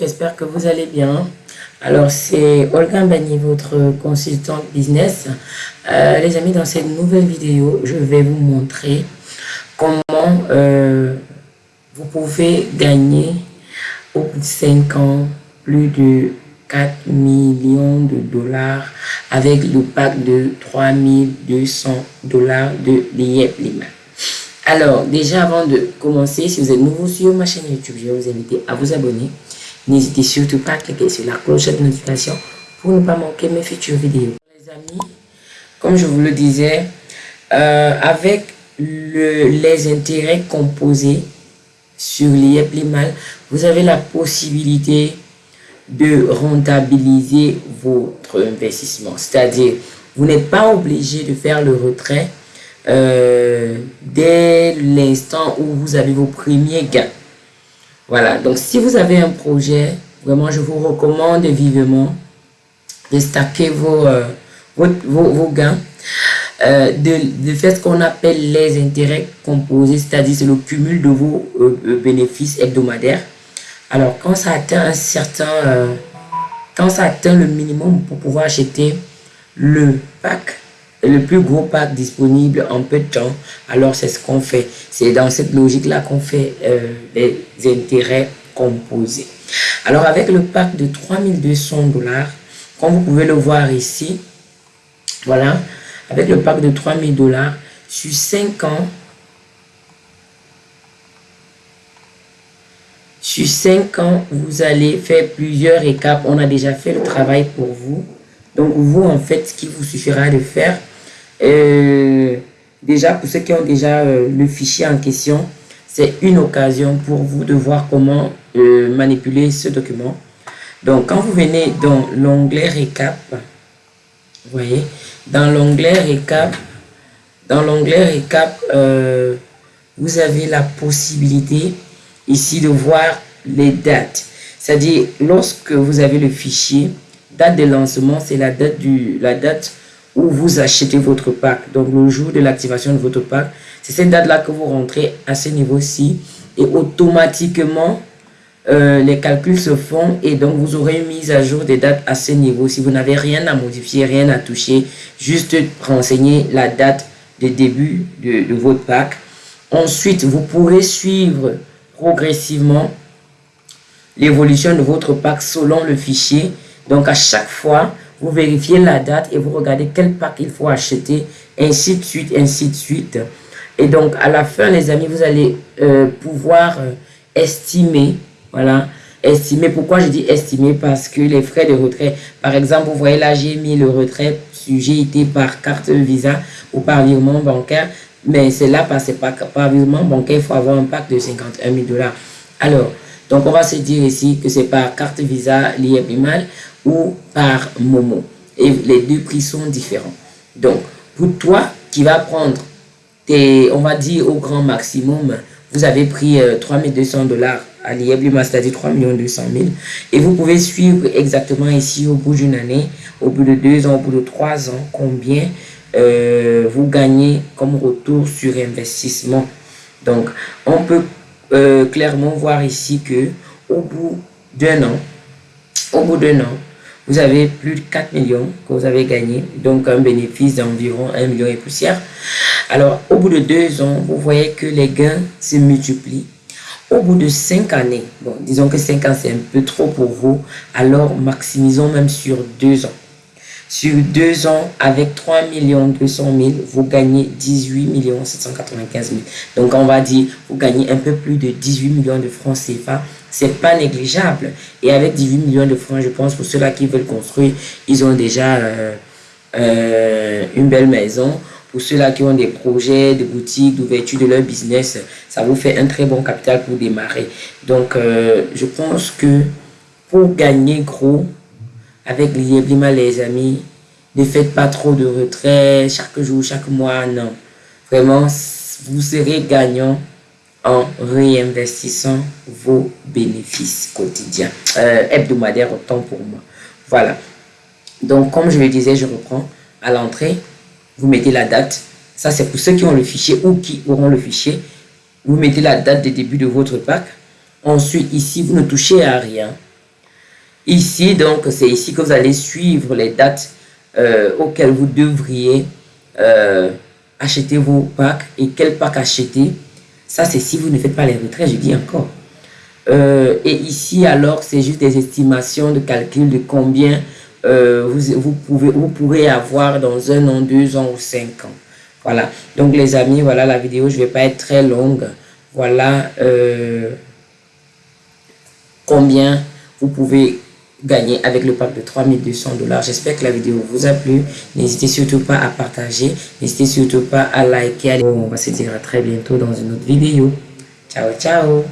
J'espère que vous allez bien. Alors, c'est Olga Bani, votre consultante business. Euh, les amis, dans cette nouvelle vidéo, je vais vous montrer comment euh, vous pouvez gagner au bout de 5 ans plus de 4 millions de dollars avec le pack de 3200 dollars de l'IEP Lima. Alors, déjà avant de commencer, si vous êtes nouveau sur ma chaîne YouTube, je vais vous inviter à vous abonner. N'hésitez surtout pas à cliquer sur la cloche de notification pour ne pas manquer mes futures vidéos. Les amis, comme je vous le disais, euh, avec les intérêts composés sur l'IEP Limal, vous avez la possibilité de rentabiliser votre investissement. C'est-à-dire, vous n'êtes pas obligé de faire le retrait euh, dès l'instant où vous avez vos premiers gains. Voilà, donc si vous avez un projet, vraiment je vous recommande vivement de stacker vos, euh, vos, gains, euh, de, faire ce qu'on appelle les intérêts composés, c'est-à-dire c'est le cumul de vos bénéfices hebdomadaires. Alors quand ça atteint un certain, quand ça atteint le minimum pour pouvoir acheter le pack, le plus gros pack disponible en peu de temps, alors c'est ce qu'on fait. C'est dans cette logique-là qu'on fait euh, les intérêts composés. Alors avec le pack de 3200 dollars, comme vous pouvez le voir ici, voilà, avec le pack de 3000 dollars, sur 5 ans, sur 5 ans, vous allez faire plusieurs étapes. On a déjà fait le travail pour vous. Donc vous, en fait, ce qu'il vous suffira de faire, euh, déjà, pour ceux qui ont déjà euh, le fichier en question, c'est une occasion pour vous de voir comment euh, manipuler ce document. Donc, quand vous venez dans l'onglet récap, vous voyez, dans l'onglet récap, dans l'onglet récap, vous avez la possibilité ici de voir les dates. C'est-à-dire, lorsque vous avez le fichier, date de lancement, c'est la date du, la date où vous achetez votre pack. Donc, le jour de l'activation de votre pack, c'est cette date-là que vous rentrez à ce niveau-ci. Et automatiquement, euh, les calculs se font et donc vous aurez une mise à jour des dates à ce niveau. Si vous n'avez rien à modifier, rien à toucher, juste renseigner la date de début de, de votre pack. Ensuite, vous pourrez suivre progressivement l'évolution de votre pack selon le fichier. Donc, à chaque fois, vous vérifiez la date et vous regardez quel pack il faut acheter, ainsi de suite, ainsi de suite. Et donc, à la fin, les amis, vous allez euh, pouvoir euh, estimer, voilà, estimer. Pourquoi je dis estimer? Parce que les frais de retrait, par exemple, vous voyez là, j'ai mis le retrait sujet par carte Visa ou par virement bancaire, mais c'est là, parce par, par virement bancaire, il faut avoir un pack de 51 000 dollars. Alors, donc on va se dire ici que c'est par carte Visa liée mal ou par Momo. Et les deux prix sont différents. Donc, pour toi qui va prendre, tes, on va dire au grand maximum, vous avez pris 3200 euh, dollars à l'IEBLIMA, c'est-à-dire 3 200 000. Et vous pouvez suivre exactement ici au bout d'une année, au bout de deux ans, au bout de trois ans, combien euh, vous gagnez comme retour sur investissement. Donc, on peut euh, clairement voir ici que au bout d'un an, au bout d'un an, vous avez plus de 4 millions que vous avez gagné, donc un bénéfice d'environ 1 million et poussière. Alors, au bout de deux ans, vous voyez que les gains se multiplient. Au bout de 5 années, bon, disons que 5 ans c'est un peu trop pour vous, alors maximisons même sur deux ans. Sur deux ans, avec 3 200 000, vous gagnez 18 795 000. Donc, on va dire, vous gagnez un peu plus de 18 millions de francs CFA. C'est pas négligeable. Et avec 18 millions de francs, je pense, pour ceux-là qui veulent construire, ils ont déjà euh, euh, une belle maison. Pour ceux-là qui ont des projets, des boutiques, d'ouverture de leur business, ça vous fait un très bon capital pour démarrer. Donc, euh, je pense que pour gagner gros, avec l'IEBLIMA, les amis, ne faites pas trop de retraits chaque jour, chaque mois, non. Vraiment, vous serez gagnant en réinvestissant vos bénéfices quotidiens, euh, hebdomadaires autant pour moi. Voilà. Donc, comme je le disais, je reprends à l'entrée, vous mettez la date. Ça, c'est pour ceux qui ont le fichier ou qui auront le fichier. Vous mettez la date de début de votre pack. Ensuite, ici, vous ne touchez à rien. Ici, donc, c'est ici que vous allez suivre les dates euh, auxquelles vous devriez euh, acheter vos packs et quel pack acheter. Ça, c'est si vous ne faites pas les retraits, je dis encore. Euh, et ici, alors, c'est juste des estimations de calcul de combien vous, vous, pouvez, vous pourrez avoir dans un an, deux ans ou cinq ans. Voilà. Donc, les amis, voilà la vidéo. Je ne vais pas être très longue. Voilà combien vous pouvez gagner avec le pack de 3200 dollars. J'espère que la vidéo vous a plu. N'hésitez surtout pas à partager. N'hésitez surtout pas à liker. On va se dire à très bientôt dans une autre vidéo. Ciao, ciao